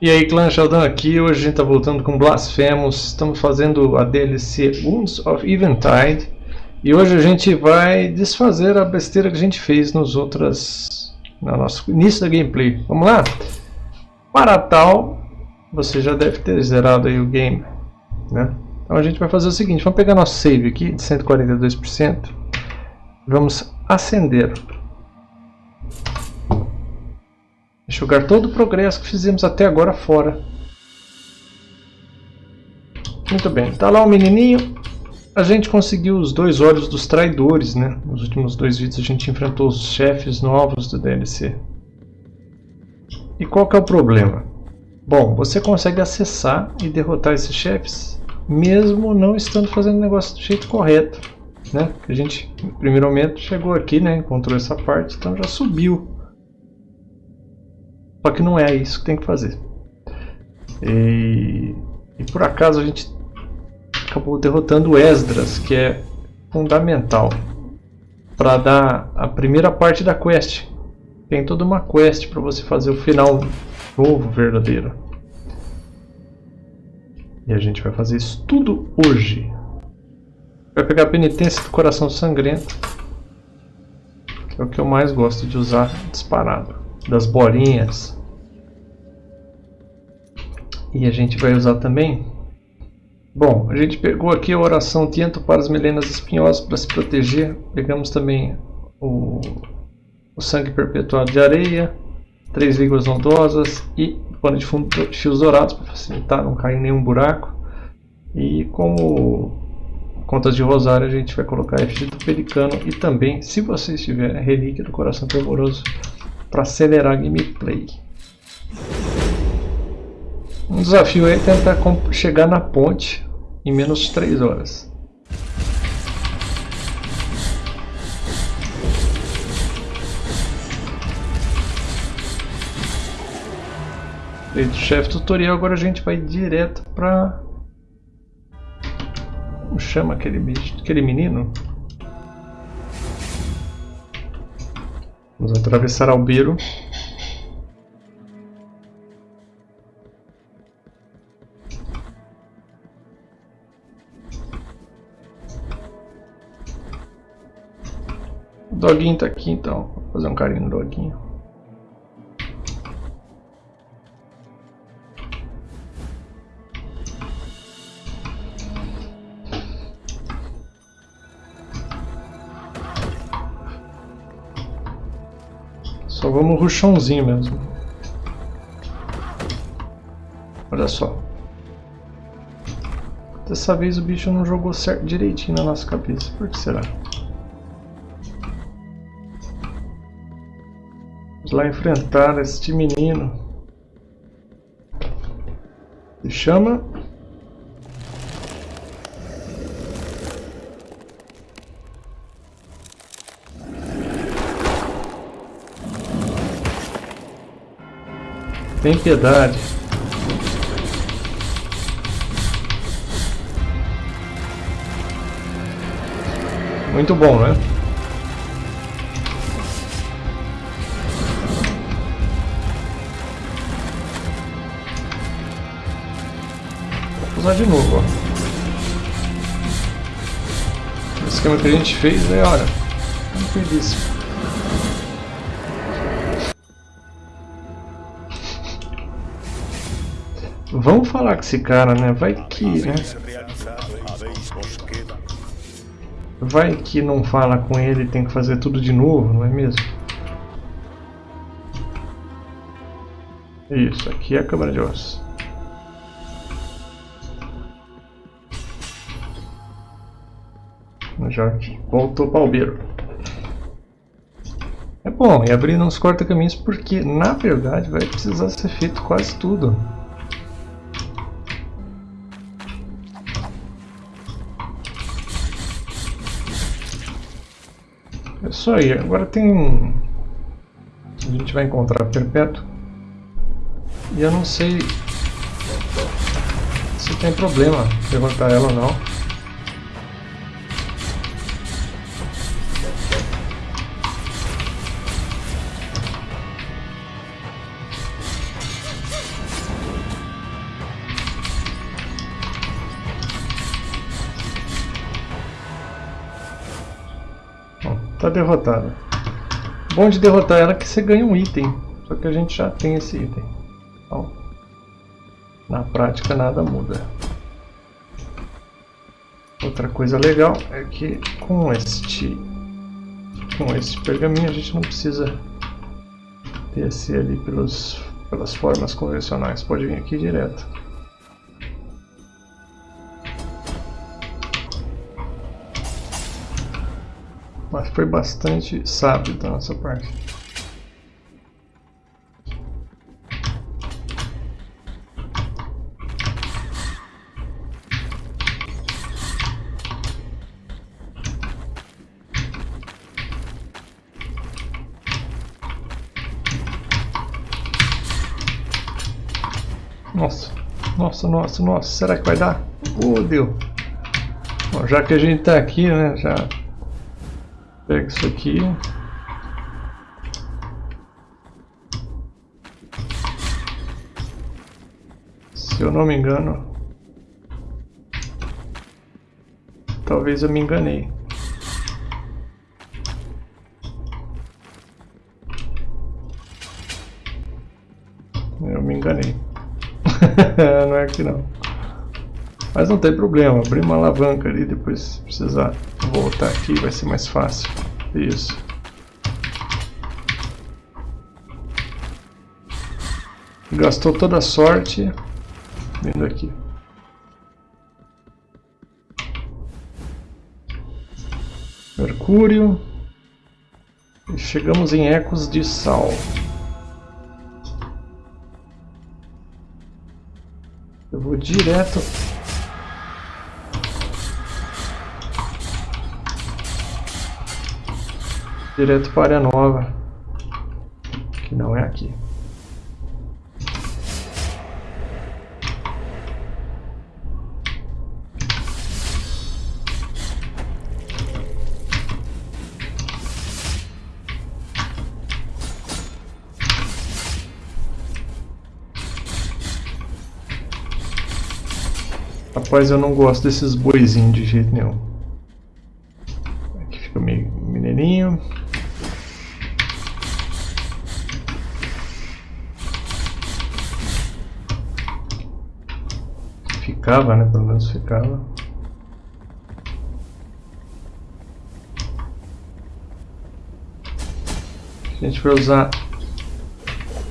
E aí clã Sheldon aqui, hoje a gente está voltando com Blasphemous, estamos fazendo a DLC Wounds of Eventide e hoje a gente vai desfazer a besteira que a gente fez nos outras, no nosso início da gameplay. Vamos lá? Para tal, você já deve ter zerado aí o game, né? Então a gente vai fazer o seguinte, vamos pegar nosso save aqui de 142%, vamos acender jogar todo o progresso que fizemos até agora fora. Muito bem, tá lá o menininho. A gente conseguiu os dois olhos dos traidores, né? Nos últimos dois vídeos a gente enfrentou os chefes novos do DLC. E qual que é o problema? Bom, você consegue acessar e derrotar esses chefes mesmo não estando fazendo o negócio do jeito correto. Né? A gente, no primeiro momento, chegou aqui, né? encontrou essa parte, então já subiu só que não é isso que tem que fazer. E, e por acaso a gente acabou derrotando Esdras, que é fundamental para dar a primeira parte da quest. Tem toda uma quest para você fazer o final novo, verdadeiro. E a gente vai fazer isso tudo hoje. Vai pegar a penitência do coração sangrento, que é o que eu mais gosto de usar disparado das bolinhas. E a gente vai usar também. Bom, a gente pegou aqui a oração Tiento para as melenas espinhosas para se proteger. Pegamos também o, o sangue perpetuado de areia, três línguas nodosas e pano de fundo de fios dourados para facilitar, não cair em nenhum buraco. E como contas de rosário a gente vai colocar F do pelicano e também, se vocês tiverem relíquia do coração temoroso, para acelerar a gameplay. Um desafio é tentar chegar na ponte em menos de 3 horas. Feito o chefe tutorial, agora a gente vai direto para... Como chama aquele bicho? Aquele menino? Vamos atravessar Albeiro. O doguinho tá aqui então. Vou fazer um carinho no doguinho. Vamos ruchãozinho mesmo. Olha só. Dessa vez o bicho não jogou certo, direitinho na nossa cabeça. Por que será? Vamos lá enfrentar este menino. Se chama Tem piedade. Muito bom, né? Vou usar de novo, ó. O esquema que a gente fez é, olha, tranquilíssimo. Vamos falar com esse cara, né? Vai que, né? Vai que não fala com ele tem que fazer tudo de novo, não é mesmo? Isso, aqui é a câmara de osso. Já voltou para o beiro. É bom, e abrindo uns corta-caminhos porque, na verdade, vai precisar ser feito quase tudo. É isso aí, agora tem... A gente vai encontrar Perpétuo. E eu não sei se tem problema perguntar ela ou não. Tá derrotada. Bom de derrotar ela é que você ganha um item. Só que a gente já tem esse item. Então, na prática nada muda. Outra coisa legal é que com este com este pergaminho a gente não precisa descer ali pelos, pelas formas convencionais. Pode vir aqui direto. Mas foi bastante sábio da nossa parte. Nossa, nossa, nossa, nossa, será que vai dar? Oh, deu. Bom, já que a gente tá aqui, né, já Pega isso aqui. Se eu não me engano. Talvez eu me enganei. Eu me enganei. não é aqui não. Mas não tem problema, abrir uma alavanca ali, depois se precisar voltar aqui vai ser mais fácil. Isso. Gastou toda a sorte vindo aqui. Mercúrio. E chegamos em ecos de sal. Eu vou direto direto para a nova, que não é aqui. Rapaz, eu não gosto desses boizinhos de jeito nenhum. Aqui fica meio mineirinho. Ficava, né? Pelo menos ficava. A gente vai usar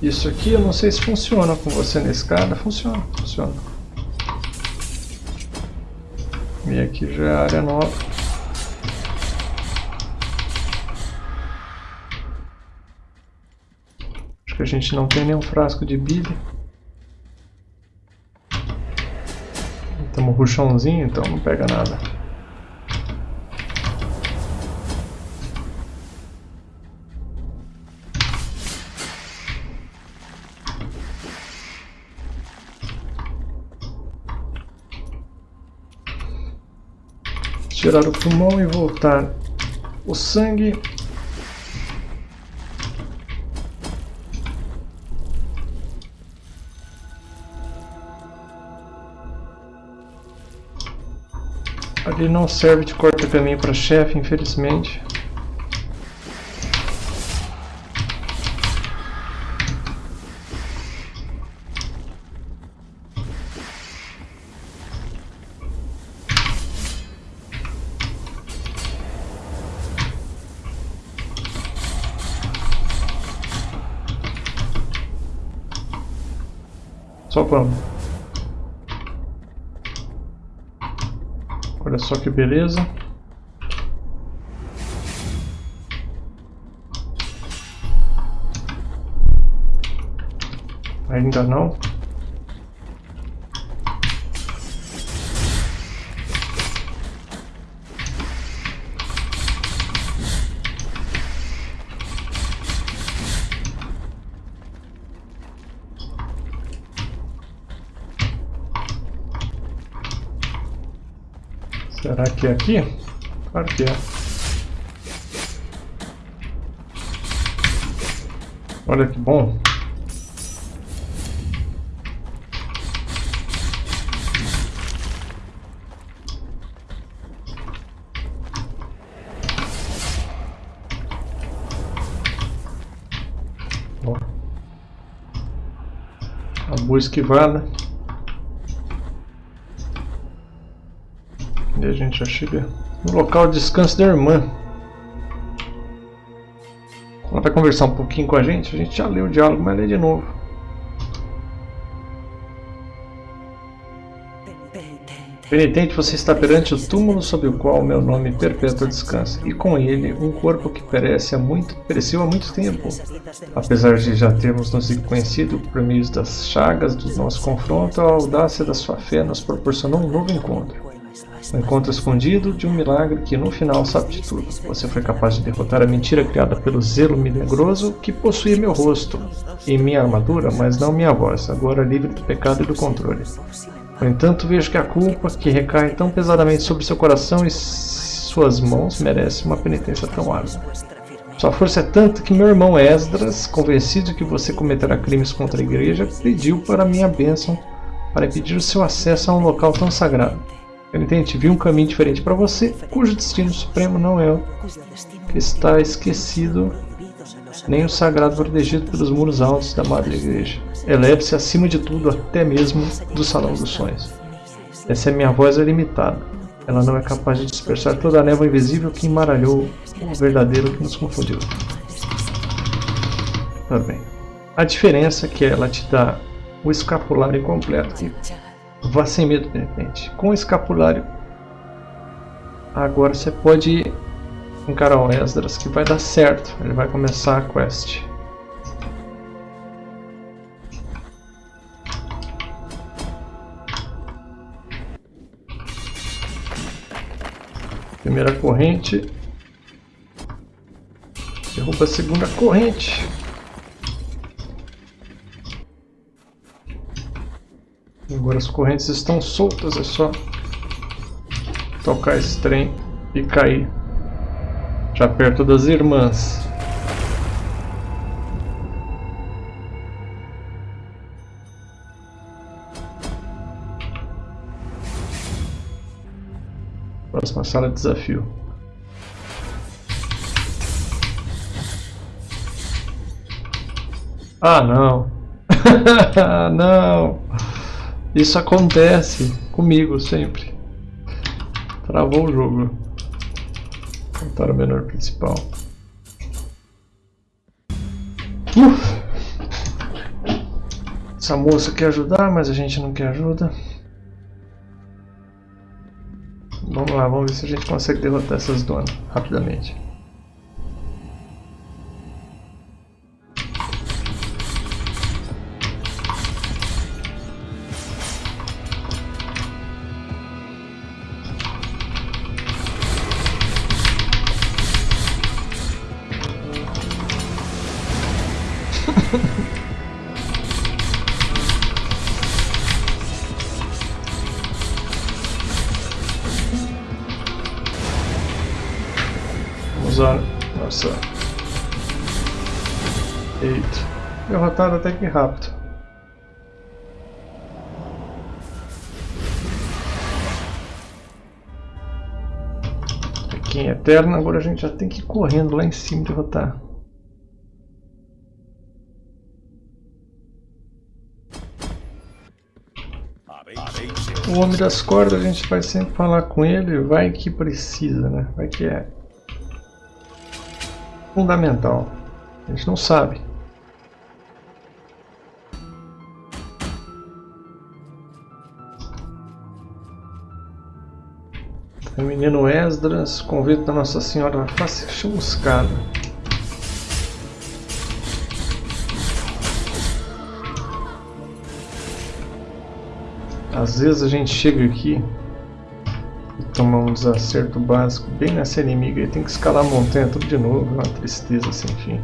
isso aqui, eu não sei se funciona com você na escada. Funciona, funciona. E aqui já é a área nova. Acho que a gente não tem nenhum frasco de bile. Temos ruchãozinho, então não pega nada. Tirar o pulmão e voltar o sangue Ali não serve de corta-caminho para chefe, infelizmente. Só vamos. Olha só que beleza. Ainda não. Será que é aqui? Claro que é. Olha que bom. A boa esquivada. A gente já chega no local de descanso da irmã. Ela vai conversar um pouquinho com a gente. A gente já leu o diálogo, mas lê de novo. Penitente, você está perante o túmulo sob o qual meu nome perpétuo descansa, e com ele um corpo que perece há muito, pereceu há muito tempo. Apesar de já termos nos conhecido por meio das chagas do nosso confronto, a audácia da sua fé nos proporcionou um novo encontro. Um encontro escondido de um milagre que no final sabe de tudo. Você foi capaz de derrotar a mentira criada pelo zelo milagroso que possuía meu rosto e minha armadura, mas não minha voz, agora livre do pecado e do controle. No entanto, vejo que a culpa que recai tão pesadamente sobre seu coração e suas mãos merece uma penitência tão árdua. Sua força é tanta que meu irmão Esdras, convencido que você cometerá crimes contra a igreja, pediu para minha bênção para impedir o seu acesso a um local tão sagrado. Penitente, vi um caminho diferente para você, cujo destino supremo não é o que está esquecido, nem o sagrado protegido pelos muros altos da Madre Igreja. Eleve-se acima de tudo, até mesmo do Salão dos Sonhos. Essa é minha voz é limitada. Ela não é capaz de dispersar toda a névoa invisível que embaralhou o verdadeiro que nos confundiu. Tá bem. A diferença é que ela te dá o escapulário completo. Vá sem medo, penitente. Com o escapulário, agora você pode encarar o Esdras, que vai dar certo. Ele vai começar a quest. Primeira corrente. Derruba a segunda corrente. Agora as correntes estão soltas, é só tocar esse trem e cair já perto das irmãs. Próxima sala de desafio. Ah, não. não. Isso acontece comigo sempre. Travou o jogo. Voltar o menor principal. Uf. Essa moça quer ajudar, mas a gente não quer ajuda. Vamos lá, vamos ver se a gente consegue derrotar essas donas rapidamente. Eita. Derrotado até que rápido. Aqui em Eterno, agora a gente já tem que ir correndo lá em cima derrotar. O Homem das Cordas, a gente vai sempre falar com ele, vai que precisa, né? Vai que é fundamental. A gente não sabe. O menino Esdras, convite da Nossa Senhora, faça chamuscada. Às vezes a gente chega aqui tomar um desacerto básico bem nessa inimiga e tem que escalar a montanha tudo de novo, uma tristeza sem fim.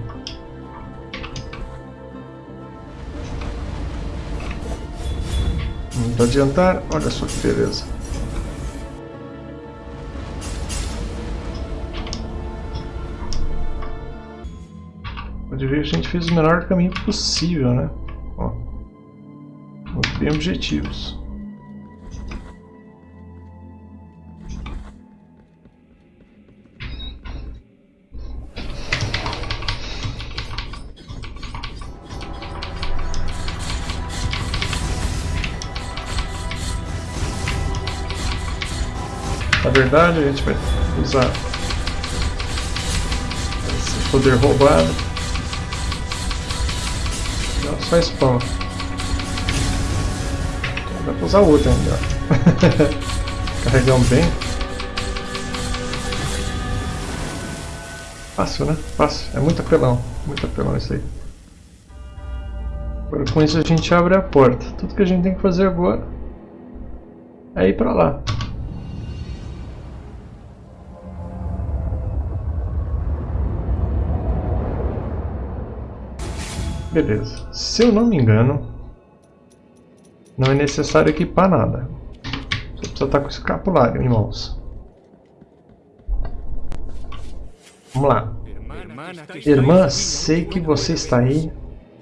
Vamos adiantar, olha só que beleza. a gente fez o menor caminho possível, né? Ó. Objetivos. Na verdade, a gente vai usar esse poder roubado só spawn. Dá pra usar outro ainda. Carregamos bem. Fácil, né? Fácil. É muito apelão. Muito apelão isso aí. Agora com isso a gente abre a porta. Tudo que a gente tem que fazer agora é ir pra lá. Beleza. Se eu não me engano, não é necessário equipar nada. Você precisa estar com o escapulário em mãos. Vamos lá. Irmã, sei que você está aí,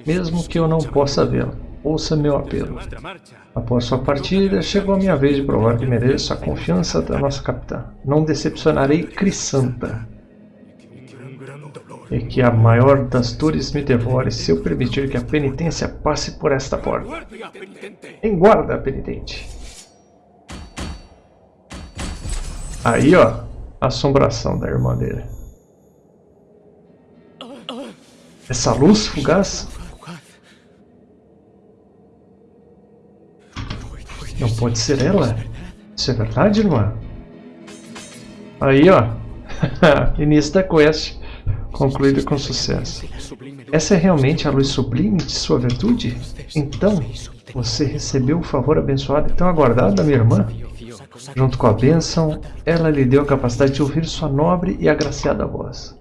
mesmo que eu não possa vê-la. Ouça meu apelo. Após sua partida, chegou a minha vez de provar que mereço a confiança da nossa capitã. Não decepcionarei Crisanta. E que a maior das dores me devore se eu permitir que a penitência passe por esta porta. Em guarda, penitente. Aí, ó, assombração da irmã dele. Essa luz fugaz? Não pode ser ela? Isso é verdade, irmã? Aí, ó. Início da quest. Concluída com sucesso. Essa é realmente a luz sublime de sua virtude? Então, você recebeu o favor abençoado e tão aguardado da minha irmã? Junto com a bênção, ela lhe deu a capacidade de ouvir sua nobre e agraciada voz.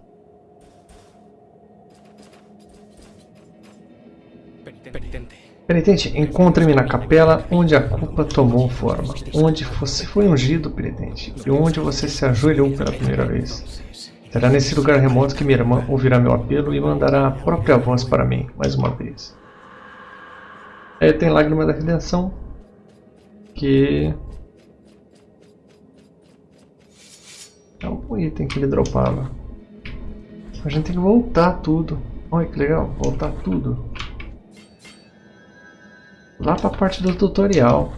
Penitente, encontre-me na capela onde a culpa tomou forma, onde você foi ungido, penitente, e onde você se ajoelhou pela primeira vez. Será nesse lugar remoto que minha irmã ouvirá meu apelo e mandará a própria voz para mim, mais uma vez. Aí tem Lágrima da Redenção, que é um item que ele dropava. A gente tem que voltar tudo. Olha que legal, voltar tudo lá para a parte do tutorial.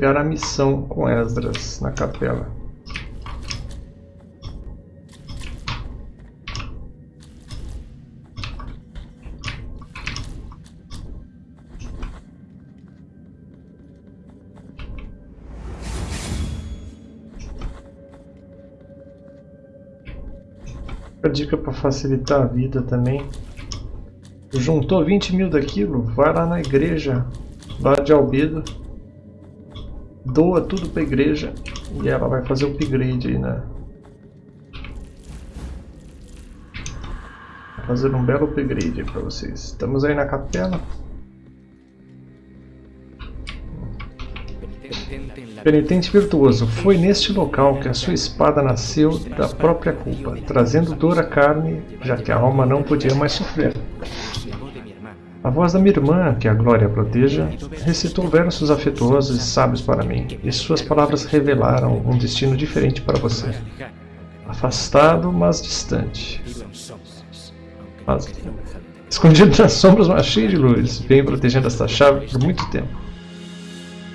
Pegar a missão com Esdras na capela. Dica para facilitar a vida também. Juntou 20 mil daquilo, vai lá na igreja lá de Albedo, doa tudo para a igreja e ela vai fazer o upgrade aí, né? Fazer um belo upgrade para vocês. Estamos aí na capela. Penitente virtuoso, foi neste local que a sua espada nasceu da própria culpa, trazendo dor à carne, já que a alma não podia mais sofrer. A voz da minha irmã, que a glória proteja, recitou versos afetuosos e sábios para mim, e suas palavras revelaram um destino diferente para você. Afastado, mas distante. Mas, escondido nas sombras, mas cheio de luz, vem protegendo esta chave por muito tempo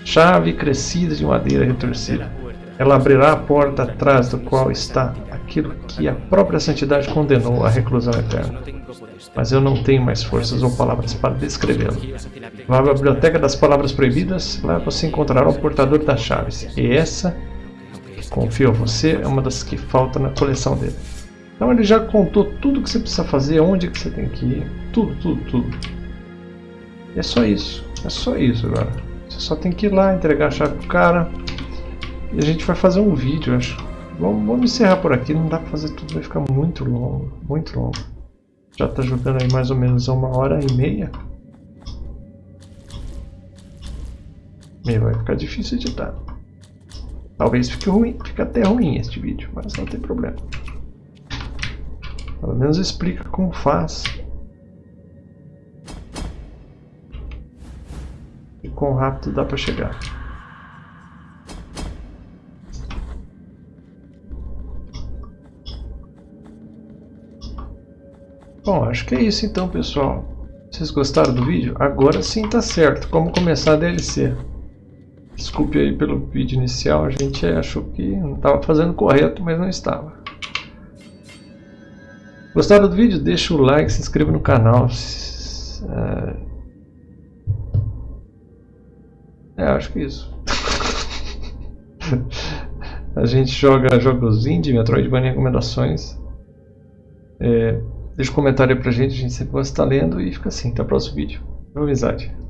chave crescida de madeira retorcida. Ela abrirá a porta atrás do qual está aquilo que a própria santidade condenou à reclusão eterna. Mas eu não tenho mais forças ou palavras para descrevê-lo. Vá à biblioteca das palavras proibidas, lá você encontrará o portador das chaves. E essa, confio a você, é uma das que falta na coleção dele. Então ele já contou tudo que você precisa fazer, onde que você tem que ir, tudo, tudo, tudo. É só isso, é só isso agora. Você só tem que ir lá, entregar a chave pro cara. E a gente vai fazer um vídeo, acho. Vamos, vamos encerrar por aqui, não dá pra fazer tudo, vai ficar muito longo, muito longo. Já tá jogando aí mais ou menos uma hora e meia. E vai ficar difícil editar. Talvez fique ruim, fique até ruim este vídeo, mas não tem problema. Pelo menos explica como faz. quão rápido dá para chegar. Bom, acho que é isso então, pessoal. Vocês gostaram do vídeo? Agora sim tá certo. Como começar a DLC. Desculpe aí pelo vídeo inicial. A gente achou que não estava fazendo correto, mas não estava. Gostaram do vídeo? Deixa o like, se inscreva no canal. É, é acho que é isso. a gente joga jogos indie, Metroidvania recomendações. É, deixa um comentário aí pra gente, a gente sempre gosta de estar lendo e fica assim, até o próximo vídeo. Boa amizade.